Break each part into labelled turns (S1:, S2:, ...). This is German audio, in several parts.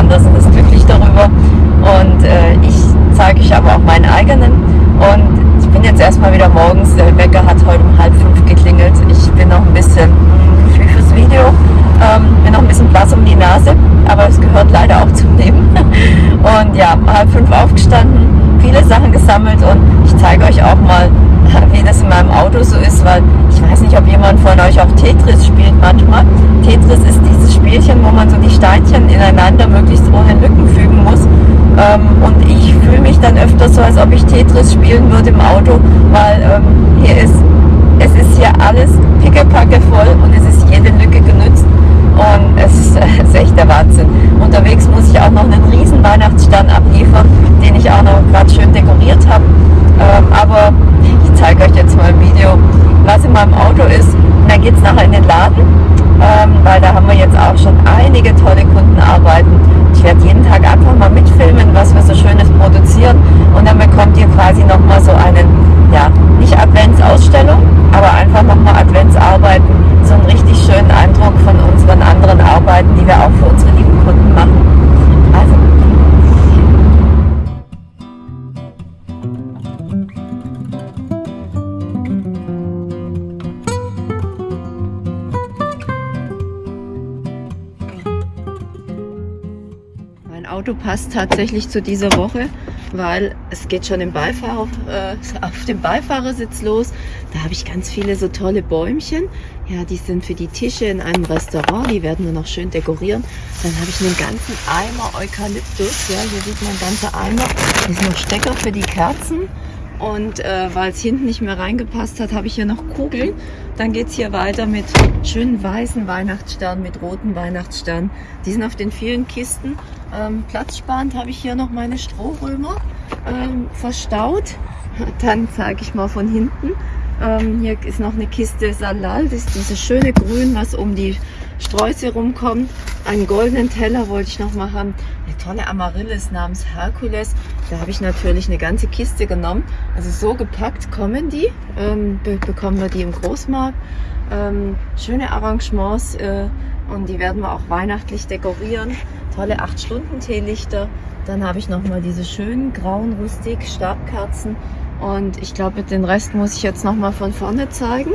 S1: anderes und ist glücklich darüber. Und äh, ich zeige euch aber auch meinen eigenen. Und ich bin jetzt erstmal wieder morgens, der Wecker hat heute um halb fünf geklingelt. Ich bin noch ein bisschen viel fürs Video. Ähm, bin noch ein bisschen blass um die Nase, aber es gehört leider auch zum Leben. Und ja, halb fünf aufgestanden, viele Sachen gesammelt und ich zeige euch auch mal, wie das in meinem Auto so ist, weil ich weiß nicht, ob jemand von euch auch Tetris spielt manchmal. Tetris ist dieses Spielchen, wo man so die Steinchen ineinander möglichst ohne Lücken fügen muss. Ähm, und ich fühle mich dann öfter so, als ob ich Tetris spielen würde im Auto, weil ähm, hier ist, es ist hier alles pickepacke voll und es ist jede Lücke genützt. Und es ist, es ist echt der Wahnsinn. Unterwegs muss ich auch noch einen riesen Weihnachtsstern abliefern, den ich auch noch gerade schön dekoriert habe. Ähm, aber zeige euch jetzt mal ein Video, was in meinem Auto ist. Und dann geht es nachher in den Laden, ähm, weil da haben wir jetzt auch schon einige tolle Kundenarbeiten. Ich werde jeden Tag einfach mal mitfilmen, was wir so Schönes produzieren. Und dann bekommt ihr quasi nochmal so einen, ja, nicht Adventsausstellung, aber einfach nochmal Adventsarbeiten so einen richtig schönen Eindruck von unseren anderen Arbeiten, die wir auch für unsere lieben Kunden machen. Auto passt tatsächlich zu dieser Woche weil es geht schon im Beifahrer, äh, auf dem Beifahrersitz los. Da habe ich ganz viele so tolle Bäumchen. Ja, die sind für die Tische in einem Restaurant. Die werden wir noch schön dekorieren. Dann habe ich einen ganzen Eimer Eukalyptus. Ja, hier sieht man ein ganzer Eimer. Hier ist noch Stecker für die Kerzen. Und äh, weil es hinten nicht mehr reingepasst hat, habe ich hier noch Kugeln. Dann geht es hier weiter mit schönen weißen Weihnachtssternen, mit roten Weihnachtssternen. Die sind auf den vielen Kisten. Ähm, platzsparend habe ich hier noch meine Strohrömer ähm, verstaut. Dann zeige ich mal von hinten. Ähm, hier ist noch eine Kiste Salal, das ist dieses schöne Grün, was um die Sträuße rumkommt. Einen goldenen Teller wollte ich noch mal haben. Eine tolle Amaryllis namens Herkules. Da habe ich natürlich eine ganze Kiste genommen. Also so gepackt kommen die. Ähm, be bekommen wir die im Großmarkt. Ähm, schöne Arrangements äh, und die werden wir auch weihnachtlich dekorieren. Tolle 8-Stunden-Teelichter. Dann habe ich noch mal diese schönen grauen Rustik Stabkerzen und ich glaube, den Rest muss ich jetzt noch mal von vorne zeigen.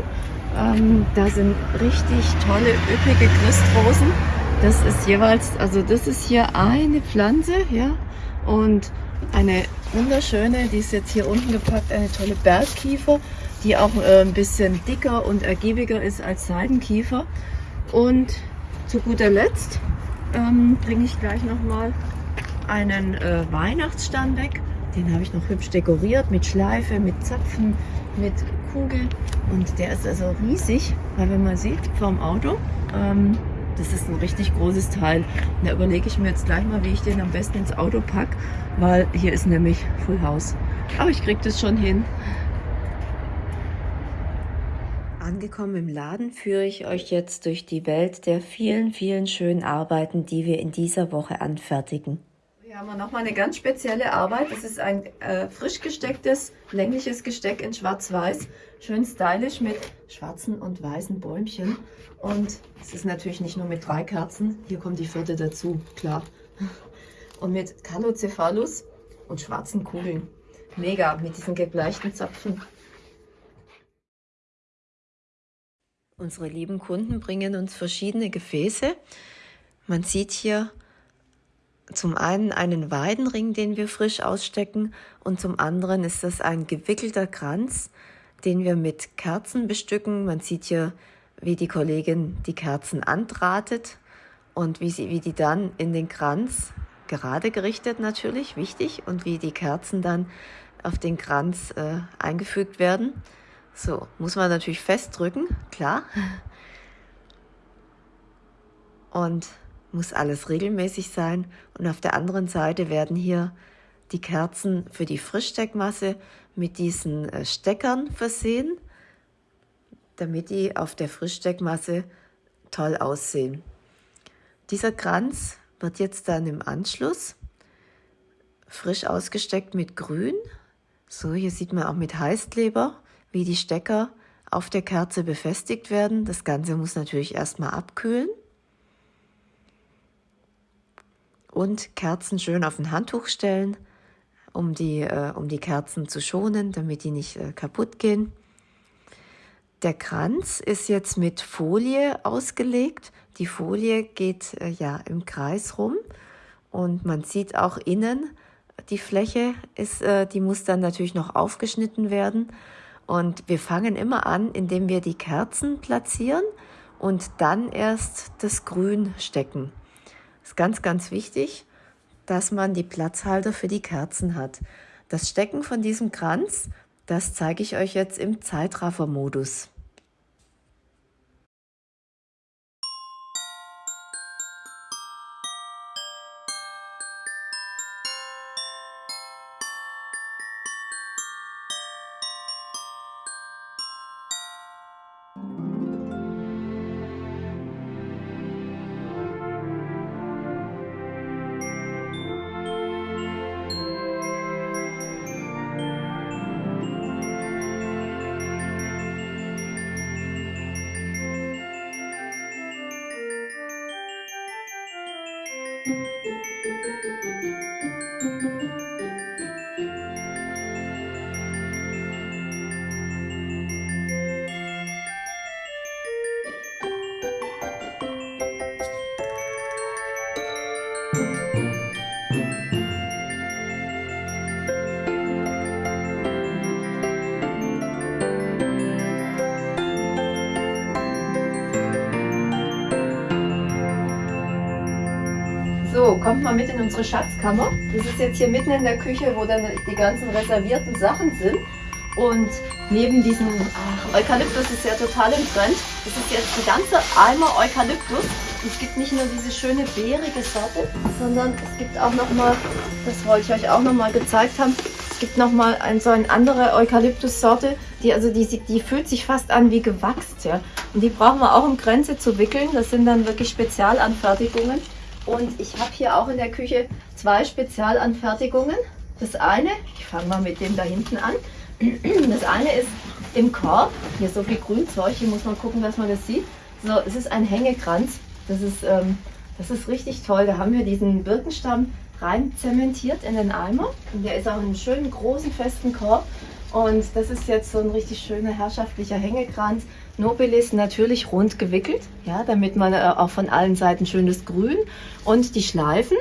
S1: Ähm, da sind richtig tolle, üppige Christrosen. Das ist jeweils, also das ist hier eine Pflanze, ja, und eine wunderschöne, die ist jetzt hier unten gepackt, eine tolle Bergkiefer, die auch äh, ein bisschen dicker und ergiebiger ist als Seidenkiefer. Und zu guter Letzt ähm, bringe ich gleich noch mal einen äh, Weihnachtsstern weg. Den habe ich noch hübsch dekoriert mit Schleife, mit Zapfen, mit Kugel. Und der ist also riesig, weil wenn man sieht vom Auto, ähm, das ist ein richtig großes Teil. Und da überlege ich mir jetzt gleich mal, wie ich den am besten ins Auto packe, weil hier ist nämlich Full House. Aber ich kriege das schon hin. Angekommen im Laden führe ich euch jetzt durch die Welt der vielen, vielen schönen Arbeiten, die wir in dieser Woche anfertigen. Hier haben wir nochmal eine ganz spezielle Arbeit. Das ist ein äh, frisch gestecktes, längliches Gesteck in schwarz-weiß. Schön stylisch mit schwarzen und weißen Bäumchen. Und es ist natürlich nicht nur mit drei Kerzen. Hier kommt die vierte dazu, klar. Und mit Calocephalus und schwarzen Kugeln. Mega, mit diesen gebleichten Zapfen. Unsere lieben Kunden bringen uns verschiedene Gefäße. Man sieht hier zum einen einen Weidenring, den wir frisch ausstecken und zum anderen ist das ein gewickelter Kranz, den wir mit Kerzen bestücken. Man sieht hier, wie die Kollegin die Kerzen andrahtet und wie, sie, wie die dann in den Kranz, gerade gerichtet natürlich, wichtig, und wie die Kerzen dann auf den Kranz äh, eingefügt werden.
S2: So, muss man natürlich festdrücken, klar. Und muss alles regelmäßig sein. Und auf der anderen Seite werden hier die Kerzen für die Frischsteckmasse mit diesen äh, Steckern versehen, damit die auf der Frischsteckmasse toll aussehen. Dieser Kranz wird jetzt dann im Anschluss frisch ausgesteckt mit Grün. So, hier sieht man auch mit Heißkleber, wie die Stecker auf der Kerze befestigt werden. Das Ganze muss natürlich erstmal abkühlen. Und Kerzen schön auf ein Handtuch stellen, um die, äh, um die Kerzen zu schonen, damit die nicht äh, kaputt gehen. Der Kranz ist jetzt mit Folie ausgelegt. Die Folie geht äh, ja im Kreis rum und man sieht auch innen, die Fläche ist, äh, die muss dann natürlich noch aufgeschnitten werden. Und wir fangen immer an, indem wir die Kerzen platzieren und dann erst das Grün stecken. Ist ganz, ganz wichtig, dass man die Platzhalter für die Kerzen hat. Das Stecken von diesem Kranz, das zeige ich euch jetzt im Zeitraffer-Modus.
S1: Kommt mal mit in unsere Schatzkammer. Das ist jetzt hier mitten in der Küche, wo dann die ganzen reservierten Sachen sind. Und neben diesem ach, Eukalyptus ist ja total im Trend. Das ist jetzt ein ganzer Eimer Eukalyptus. Und es gibt nicht nur diese schöne beerige Sorte, sondern es gibt auch nochmal, das wollte ich euch auch nochmal gezeigt haben, es gibt nochmal ein, so eine andere Eukalyptus-Sorte, die, also die, die fühlt sich fast an wie gewachst. Ja? Und die brauchen wir auch um Grenze zu wickeln. Das sind dann wirklich Spezialanfertigungen. Und ich habe hier auch in der Küche zwei Spezialanfertigungen. Das eine, ich fange mal mit dem da hinten an. Das eine ist im Korb. Hier so viel Grünzeug, hier muss man gucken, dass man das sieht. So, es ist ein Hängekranz. Das ist, ähm, das ist richtig toll. Da haben wir diesen Birkenstamm rein zementiert in den Eimer. Und der ist auch in einem schönen, großen, festen Korb. Und das ist jetzt so ein richtig schöner, herrschaftlicher Hängekranz. Nobilis natürlich rund gewickelt, ja, damit man äh, auch von allen Seiten schönes Grün und die Schleifen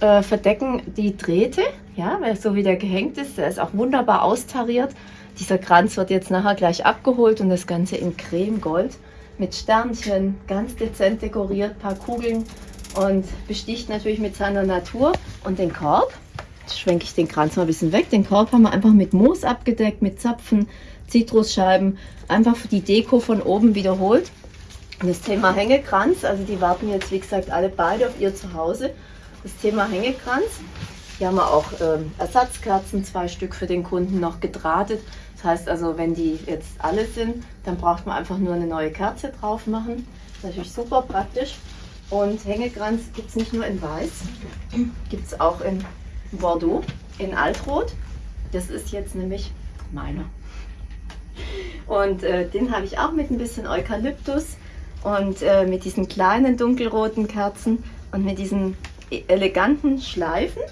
S1: äh, verdecken die Drähte, ja, weil so wie der gehängt ist, der ist auch wunderbar austariert. Dieser Kranz wird jetzt nachher gleich abgeholt und das Ganze in Cremegold mit Sternchen, ganz dezent dekoriert, paar Kugeln und besticht natürlich mit seiner Natur und den Korb. Jetzt schwenke ich den Kranz mal ein bisschen weg. Den Korb haben wir einfach mit Moos abgedeckt, mit Zapfen, Zitrusscheiben, einfach für die Deko von oben wiederholt. Das Thema Hängekranz, also die warten jetzt wie gesagt alle beide auf ihr Zuhause. Das Thema Hängekranz, hier haben wir auch ähm, Ersatzkerzen, zwei Stück für den Kunden noch gedrahtet. Das heißt also, wenn die jetzt alle sind, dann braucht man einfach nur eine neue Kerze drauf machen. Das ist natürlich super praktisch. Und Hängekranz gibt es nicht nur in Weiß, gibt es auch in Bordeaux, in Altrot. Das ist jetzt nämlich meiner. Und äh, den habe ich auch mit ein bisschen Eukalyptus und äh, mit diesen kleinen dunkelroten Kerzen und mit diesen e-, eleganten Schleifen.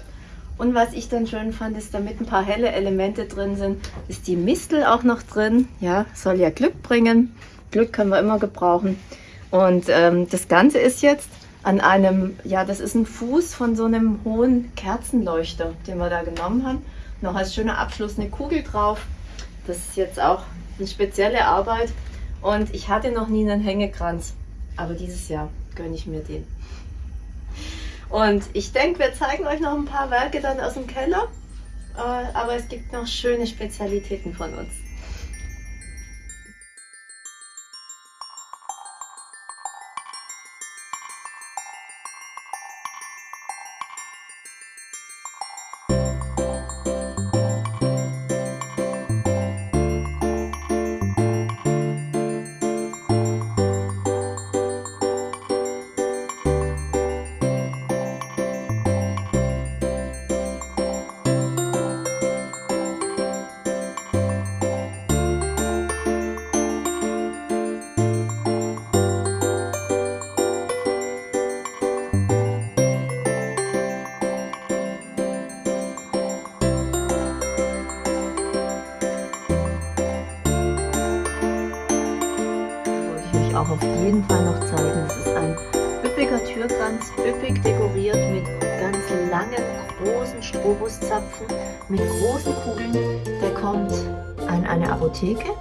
S1: Und was ich dann schön fand, ist, damit ein paar helle Elemente drin sind, ist die Mistel auch noch drin. Ja, soll ja Glück bringen. Glück können wir immer gebrauchen. Und ähm, das Ganze ist jetzt an einem, ja, das ist ein Fuß von so einem hohen Kerzenleuchter, den wir da genommen haben. Noch als schöner Abschluss eine Kugel drauf. Das ist jetzt auch eine spezielle Arbeit und ich hatte noch nie einen Hängekranz, aber dieses Jahr gönne ich mir den. Und ich denke, wir zeigen euch noch ein paar Werke dann aus dem Keller, äh, aber es gibt noch schöne Spezialitäten von uns.
S2: Auch auf jeden Fall noch zeigen. Das ist ein üppiger Türkranz, üppig dekoriert mit ganz langen, großen Strobuszapfen, mit großen Kugeln. Der kommt an eine Apotheke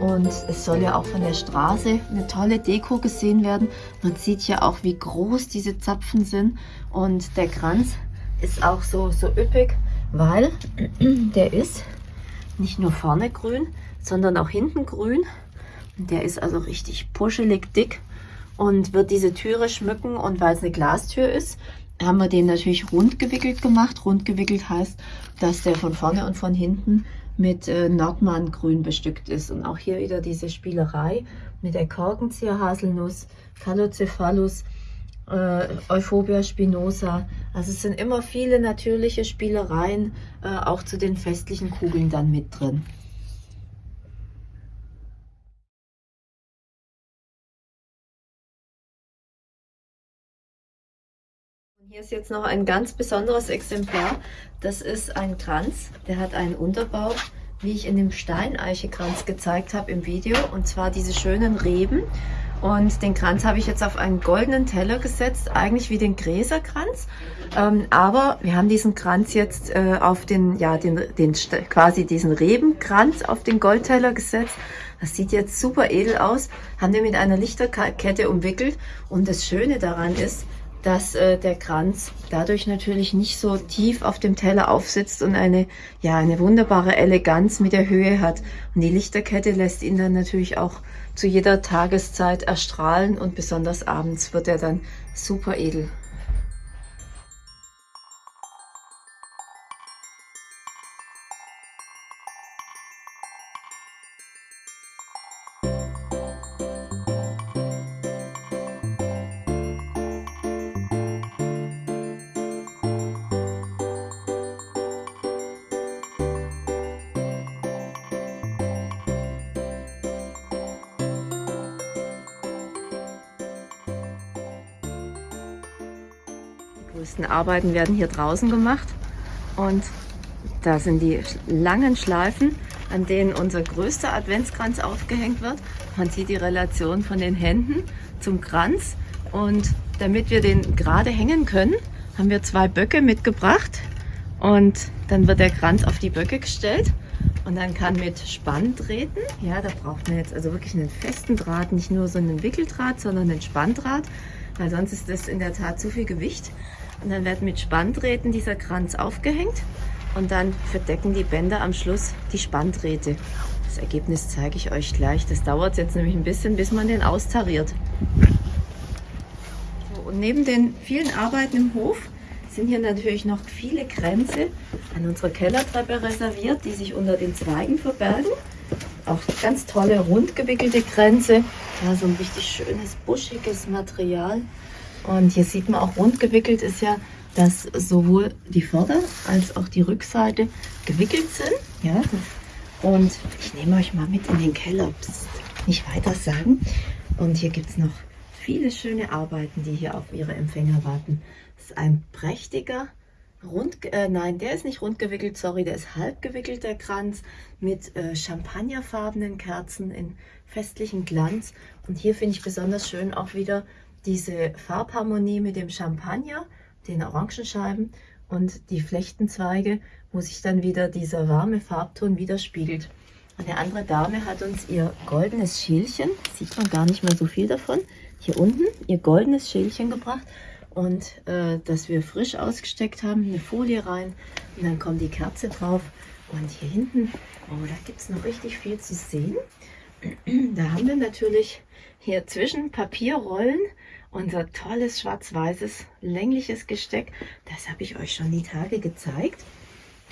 S2: und es soll ja auch von der Straße eine tolle Deko gesehen werden. Man sieht ja auch, wie groß diese Zapfen sind und der Kranz ist auch so, so üppig, weil der ist nicht nur vorne grün, sondern auch hinten grün. Der ist also richtig puschelig dick und wird diese Türe schmücken. Und weil es eine Glastür ist, haben wir den natürlich rund gewickelt gemacht. Rund gewickelt heißt, dass der von vorne und von hinten mit äh, Nordmann-Grün bestückt ist. Und auch hier wieder diese Spielerei mit der Korkenzieher-Haselnuss, Calocephalus, äh, Euphobia spinosa. Also es sind immer viele natürliche Spielereien äh, auch zu den festlichen Kugeln dann mit drin. Hier ist jetzt noch ein ganz besonderes Exemplar. Das ist ein Kranz, der hat einen Unterbau, wie ich in dem Steineichekranz gezeigt habe im Video. Und zwar diese schönen Reben. Und den Kranz habe ich jetzt auf einen goldenen Teller gesetzt, eigentlich wie den Gräserkranz. Ähm, aber wir haben diesen Kranz jetzt äh, auf den, ja, den, den, quasi diesen Rebenkranz auf den Goldteller gesetzt. Das sieht jetzt super edel aus. Haben wir mit einer Lichterkette umwickelt. Und das Schöne daran ist, dass äh, der Kranz dadurch natürlich nicht so tief auf dem Teller aufsitzt und eine, ja, eine wunderbare Eleganz mit der Höhe hat. Und die Lichterkette lässt ihn dann natürlich auch zu jeder Tageszeit erstrahlen und besonders abends wird er dann super edel. Größten Arbeiten werden hier draußen gemacht. Und da sind die langen Schleifen, an denen unser größter Adventskranz aufgehängt wird. Man sieht die Relation von den Händen zum Kranz. Und damit wir den gerade hängen können, haben wir zwei Böcke mitgebracht. Und dann wird der Kranz auf die Böcke gestellt. Und dann kann mit Spanndrähten, ja, da braucht man jetzt also wirklich einen festen Draht, nicht nur so einen Wickeldraht, sondern einen Spanndraht, weil sonst ist das in der Tat zu viel Gewicht. Und dann wird mit Spanndrähten dieser Kranz aufgehängt und dann verdecken die Bänder am Schluss die Spanndrähte. Das Ergebnis zeige ich euch gleich. Das dauert jetzt nämlich ein bisschen, bis man den austariert. So, und neben den vielen Arbeiten im Hof sind hier natürlich noch viele Kränze an unserer Kellertreppe reserviert, die sich unter den Zweigen verbergen. Auch ganz tolle rundgewickelte Kränze. Ja, so ein richtig schönes, buschiges Material. Und hier sieht man auch rund gewickelt ist ja, dass sowohl die Vorder- als auch die Rückseite gewickelt sind. Ja? Und ich nehme euch mal mit in den Keller. Psst, nicht weiter sagen. Und hier gibt es noch viele schöne Arbeiten, die hier auf ihre Empfänger warten. Das ist ein prächtiger, rund, äh, nein, der ist nicht rund gewickelt, sorry, der ist halb gewickelter Kranz mit äh, champagnerfarbenen Kerzen in festlichem Glanz. Und hier finde ich besonders schön auch wieder diese Farbharmonie mit dem Champagner, den Orangenscheiben und die Flechtenzweige, wo sich dann wieder dieser warme Farbton widerspiegelt. Eine andere Dame hat uns ihr goldenes Schälchen, sieht man gar nicht mehr so viel davon, hier unten ihr goldenes Schälchen gebracht und äh, das wir frisch ausgesteckt haben, eine Folie rein und dann kommt die Kerze drauf und hier hinten, oh, da gibt es noch richtig viel zu sehen. Da haben wir natürlich hier zwischen Papierrollen unser tolles schwarz-weißes längliches Gesteck. Das habe ich euch schon die Tage gezeigt.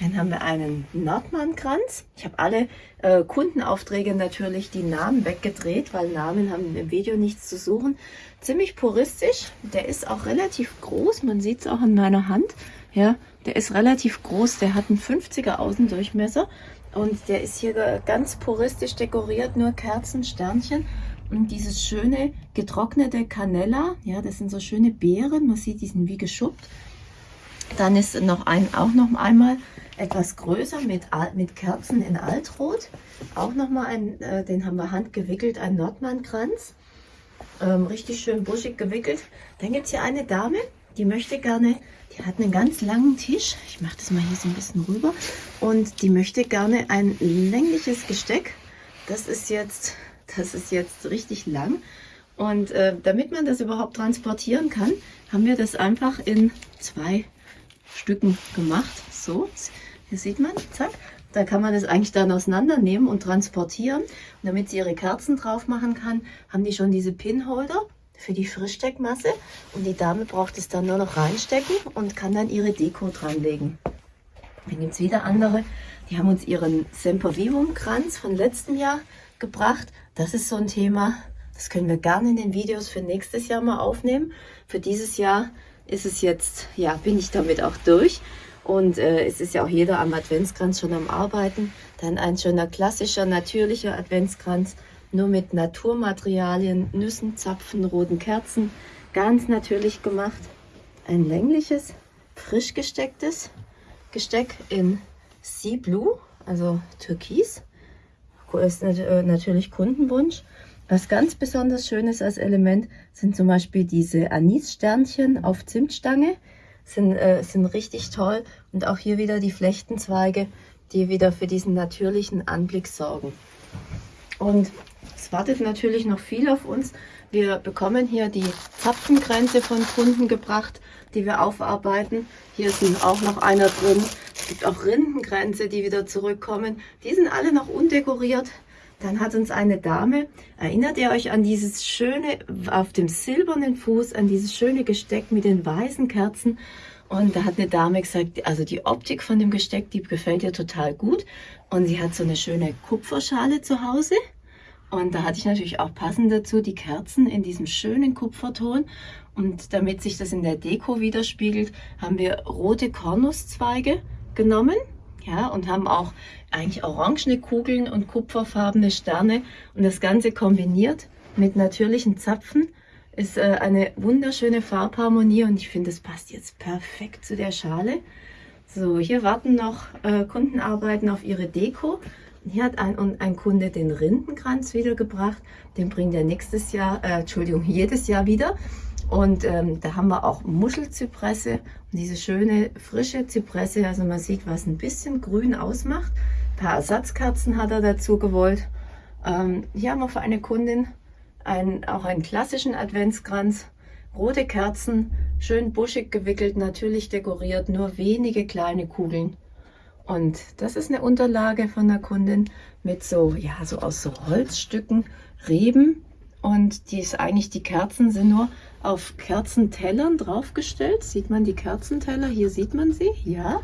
S2: Dann haben wir einen Nordmann-Kranz. Ich habe alle äh, Kundenaufträge natürlich die Namen weggedreht, weil Namen haben im Video nichts zu suchen. Ziemlich puristisch. Der ist auch relativ groß. Man sieht es auch in meiner Hand. Ja, der ist relativ groß. Der hat einen 50er Außendurchmesser. Und der ist hier ganz puristisch dekoriert. Nur Kerzen, Sternchen. Und dieses schöne getrocknete Canella, ja, das sind so schöne Beeren, man sieht, die sind wie geschuppt. Dann ist noch ein, auch noch einmal etwas größer mit, mit Kerzen in Altrot. Auch nochmal ein, äh, den haben wir handgewickelt, ein Nordmannkranz. ähm, richtig schön buschig gewickelt. Dann gibt es hier eine Dame, die möchte gerne, die hat einen ganz langen Tisch. Ich mache das mal hier so ein bisschen rüber. Und die möchte gerne ein längliches Gesteck. Das ist jetzt, das ist jetzt richtig lang. Und äh, damit man das überhaupt transportieren kann, haben wir das einfach in zwei Stücken gemacht. So, hier sieht man, zack. Da kann man das eigentlich dann auseinandernehmen und transportieren. Und damit sie ihre Kerzen drauf machen kann, haben die schon diese Pinholder für die Frischsteckmasse. Und die Dame braucht es dann nur noch reinstecken und kann dann ihre Deko dranlegen. Dann gibt es wieder andere, die haben uns ihren Sempervivum Kranz von letztem Jahr gebracht. Das ist so ein Thema, das können wir gerne in den Videos für nächstes Jahr mal aufnehmen. Für dieses Jahr ist es jetzt, ja, bin ich damit auch durch. Und äh, es ist ja auch jeder am Adventskranz schon am Arbeiten. Dann ein schöner klassischer, natürlicher Adventskranz, nur mit Naturmaterialien, Nüssen, Zapfen, roten Kerzen. Ganz natürlich gemacht. Ein längliches, frisch gestecktes Gesteck in Sea Blue, also Türkis. Ist äh, natürlich Kundenwunsch. Was ganz besonders schön ist als Element, sind zum Beispiel diese Anissternchen auf Zimtstange. Sind, äh, sind richtig toll. Und auch hier wieder die Flechtenzweige, die wieder für diesen natürlichen Anblick sorgen. Und es wartet natürlich noch viel auf uns. Wir bekommen hier die Zapfengrenze von Kunden gebracht, die wir aufarbeiten. Hier ist auch noch einer drin. Es gibt auch Rindengrenze, die wieder zurückkommen. Die sind alle noch undekoriert. Dann hat uns eine Dame, erinnert ihr euch an dieses schöne, auf dem silbernen Fuß, an dieses schöne Gesteck mit den weißen Kerzen. Und da hat eine Dame gesagt, also die Optik von dem Gesteck, die gefällt ihr total gut. Und sie hat so eine schöne Kupferschale zu Hause. Und da hatte ich natürlich auch passend dazu die Kerzen in diesem schönen Kupferton. Und damit sich das in der Deko widerspiegelt, haben wir rote Kornuszweige genommen ja, und haben auch eigentlich orangene Kugeln und kupferfarbene Sterne und das Ganze kombiniert mit natürlichen Zapfen ist äh, eine wunderschöne Farbharmonie und ich finde, es passt jetzt perfekt zu der Schale. So, hier warten noch äh, Kundenarbeiten auf ihre Deko. Hier hat ein, ein Kunde den Rindenkranz wiedergebracht. Den bringt er nächstes Jahr, äh, Entschuldigung, jedes Jahr wieder. Und ähm, da haben wir auch Muschelzypresse und diese schöne frische Zypresse. Also man sieht, was ein bisschen grün ausmacht. Ein paar Ersatzkerzen hat er dazu gewollt. Ähm, hier haben wir für eine Kundin ein, auch einen klassischen Adventskranz. Rote Kerzen, schön buschig gewickelt, natürlich dekoriert, nur wenige kleine Kugeln. Und das ist eine Unterlage von der Kundin mit so, ja, so aus so Holzstücken, Reben. Und die ist eigentlich, die Kerzen sind nur auf Kerzentellern draufgestellt. Sieht man die Kerzenteller? Hier sieht man sie, ja.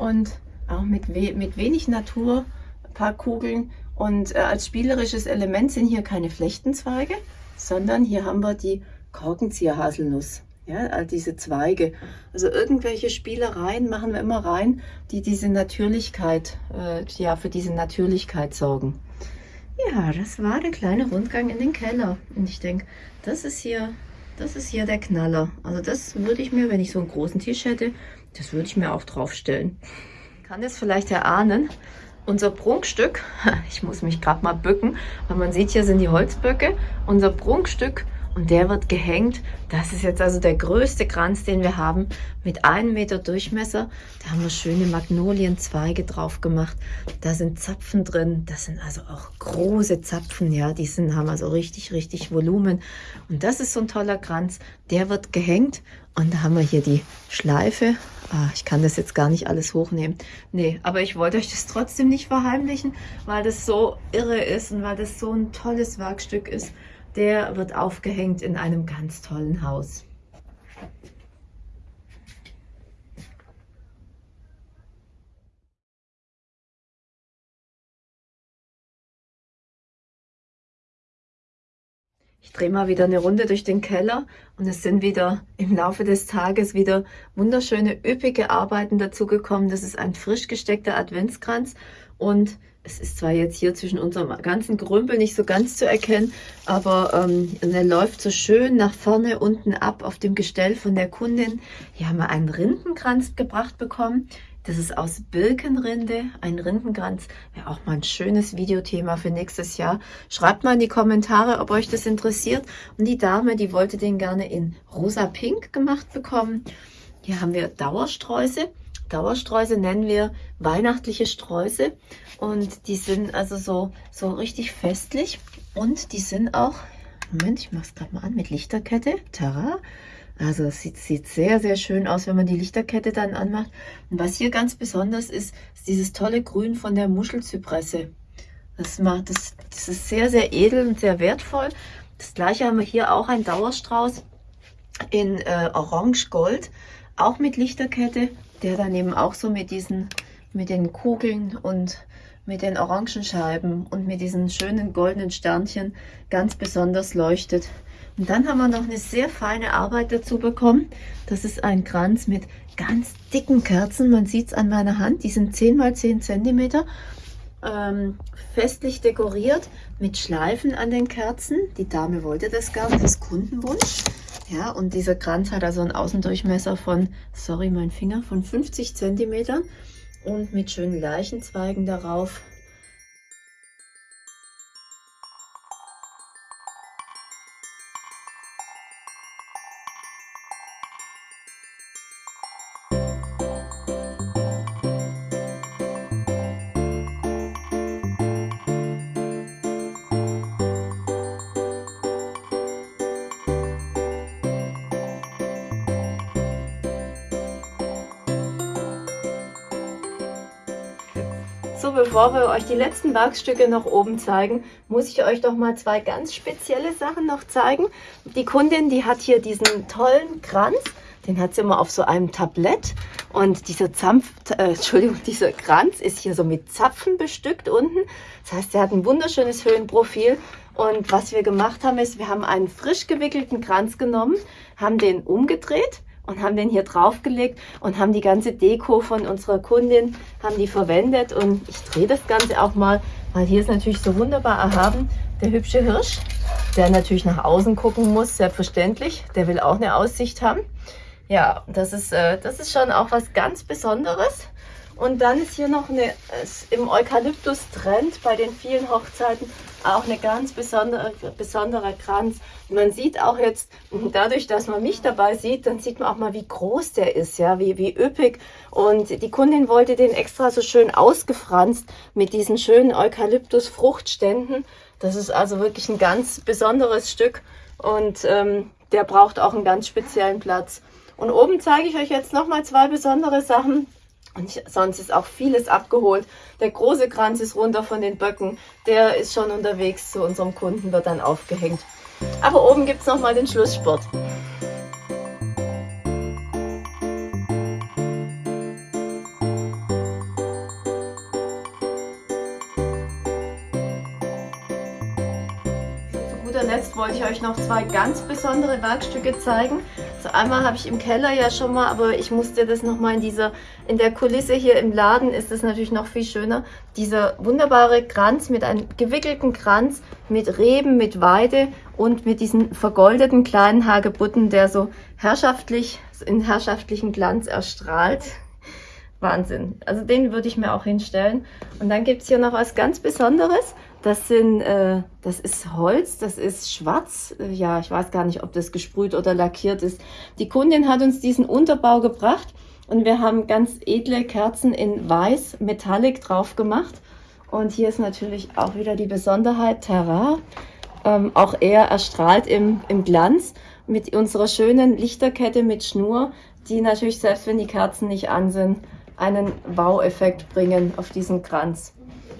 S2: Und auch mit, we mit wenig Natur, ein paar Kugeln. Und äh, als spielerisches Element sind hier keine Flechtenzweige, sondern hier haben wir die Korkenzieher-Haselnuss. Ja, all diese Zweige. Also irgendwelche Spielereien machen wir immer rein, die diese Natürlichkeit, äh, ja, für diese Natürlichkeit sorgen. Ja, das war der kleine Rundgang in den Keller. Und ich denke, das ist hier das ist hier der Knaller. Also das würde ich mir, wenn ich so einen großen Tisch hätte, das würde ich mir auch draufstellen. Kann das vielleicht erahnen. Unser Prunkstück, ich muss mich gerade mal bücken, weil man sieht, hier sind die Holzböcke. Unser Prunkstück und der wird gehängt. Das ist jetzt also der größte Kranz, den wir haben, mit einem Meter Durchmesser. Da haben wir schöne Magnolienzweige drauf gemacht. Da sind Zapfen drin. Das sind also auch große Zapfen, ja. Die sind, haben also richtig, richtig Volumen. Und das ist so ein toller Kranz. Der wird gehängt. Und da haben wir hier die Schleife. Ah, ich kann das jetzt gar nicht alles hochnehmen. Nee, aber ich wollte euch das trotzdem nicht verheimlichen, weil das so irre ist und weil das so ein tolles Werkstück ist der wird aufgehängt in einem ganz tollen Haus. Ich drehe mal wieder eine Runde durch den Keller und es sind wieder im Laufe des Tages wieder wunderschöne, üppige Arbeiten dazugekommen. Das ist ein frisch gesteckter Adventskranz und es ist zwar jetzt hier zwischen unserem ganzen Grümpel nicht so ganz zu erkennen, aber ähm, er läuft so schön nach vorne unten ab auf dem Gestell von der Kundin. Hier haben wir einen Rindenkranz gebracht bekommen Das ist aus Birkenrinde, ein Rindenkranz. Wäre auch mal ein schönes Videothema für nächstes Jahr. Schreibt mal in die Kommentare, ob euch das interessiert. Und die Dame, die wollte den gerne in rosa-pink gemacht bekommen. Hier haben wir Dauersträuße. Dauersträuße nennen wir weihnachtliche Sträuße. Und die sind also so, so richtig festlich. Und die sind auch, Moment, ich mache es gerade mal an, mit Lichterkette. Tara. Also es sieht, sieht sehr, sehr schön aus, wenn man die Lichterkette dann anmacht. Und was hier ganz besonders ist, ist dieses tolle Grün von der Muschelzypresse. Das, macht, das, das ist sehr, sehr edel und sehr wertvoll. Das gleiche haben wir hier auch ein Dauerstrauß in äh, Orange-Gold, auch mit Lichterkette, der dann eben auch so mit diesen, mit den Kugeln und mit den Orangenscheiben und mit diesen schönen goldenen Sternchen ganz besonders leuchtet. Und dann haben wir noch eine sehr feine Arbeit dazu bekommen. Das ist ein Kranz mit ganz dicken Kerzen. Man sieht es an meiner Hand. Die sind 10 x 10 cm. Ähm, festlich dekoriert mit Schleifen an den Kerzen. Die Dame wollte das gar nicht, das ist Kundenwunsch. Ja, und dieser Kranz hat also einen Außendurchmesser von, sorry, mein Finger, von 50 cm und mit schönen Leichenzweigen darauf. Bevor wir euch die letzten Werkstücke noch oben zeigen, muss ich euch doch mal zwei ganz spezielle Sachen noch zeigen. Die Kundin, die hat hier diesen tollen Kranz, den hat sie immer auf so einem Tablett und dieser Zampf, äh, Entschuldigung, dieser Kranz ist hier so mit Zapfen bestückt unten. Das heißt, er hat ein wunderschönes Höhenprofil und was wir gemacht haben, ist, wir haben einen frisch gewickelten Kranz genommen, haben den umgedreht und haben den hier draufgelegt und haben die ganze Deko von unserer Kundin, haben die verwendet und ich drehe das Ganze auch mal, weil hier ist natürlich so wunderbar erhaben der hübsche Hirsch, der natürlich nach außen gucken muss, selbstverständlich, der will auch eine Aussicht haben. Ja, das ist, äh, das ist schon auch was ganz Besonderes. Und dann ist hier noch eine, im Eukalyptus-Trend bei den vielen Hochzeiten auch eine ganz besondere, besonderer Kranz. Man sieht auch jetzt, dadurch, dass man mich dabei sieht, dann sieht man auch mal, wie groß der ist, ja, wie, wie üppig. Und die Kundin wollte den extra so schön ausgefranst mit diesen schönen Eukalyptus-Fruchtständen. Das ist also wirklich ein ganz besonderes Stück und ähm, der braucht auch einen ganz speziellen Platz. Und oben zeige ich euch jetzt nochmal zwei besondere Sachen. Und sonst ist auch vieles abgeholt. Der große Kranz ist runter von den Böcken. Der ist schon unterwegs zu unserem Kunden, wird dann aufgehängt. Aber oben gibt es nochmal den Schlusssport. Ich euch noch zwei ganz besondere Werkstücke zeigen. So einmal habe ich im Keller ja schon mal, aber ich musste das nochmal in dieser, in der Kulisse hier im Laden ist es natürlich noch viel schöner. Dieser wunderbare Kranz mit einem gewickelten Kranz mit Reben, mit Weide und mit diesen vergoldeten kleinen Hagebutten, der so herrschaftlich, in herrschaftlichen Glanz erstrahlt. Wahnsinn. Also den würde ich mir auch hinstellen. Und dann gibt es hier noch was ganz Besonderes. Das sind, äh, das ist Holz, das ist schwarz. Äh, ja, ich weiß gar nicht, ob das gesprüht oder lackiert ist. Die Kundin hat uns diesen Unterbau gebracht und wir haben ganz edle Kerzen in weiß Metallic drauf gemacht. Und hier ist natürlich auch wieder die Besonderheit Terra. Ähm, auch er erstrahlt im, im Glanz mit unserer schönen Lichterkette mit Schnur, die natürlich selbst wenn die Kerzen nicht an sind, einen Wow-Effekt bringen auf diesen Kranz.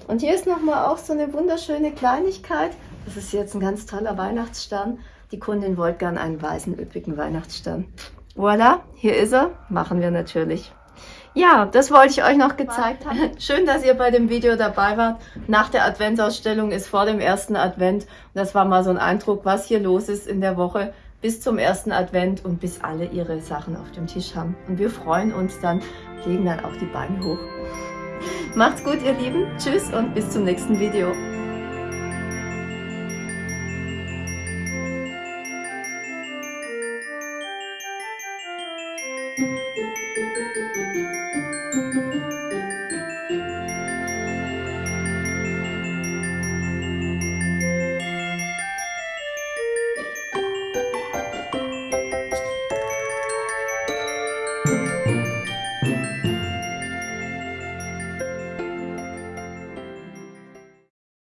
S2: Und hier ist nochmal auch so eine wunderschöne Kleinigkeit. Das ist jetzt ein ganz toller Weihnachtsstern. Die Kundin wollte gern einen weißen, üppigen Weihnachtsstern. Voilà, hier ist er. Machen wir natürlich. Ja, das wollte ich euch noch gezeigt haben. Schön, dass ihr bei dem Video dabei wart. Nach der Adventsausstellung ist vor dem ersten Advent. Das war mal so ein Eindruck, was hier los ist in der Woche bis zum ersten Advent und bis alle ihre Sachen auf dem Tisch haben. Und wir freuen uns dann, legen dann auch die Beine hoch. Macht's gut, ihr Lieben. Tschüss und bis zum nächsten Video.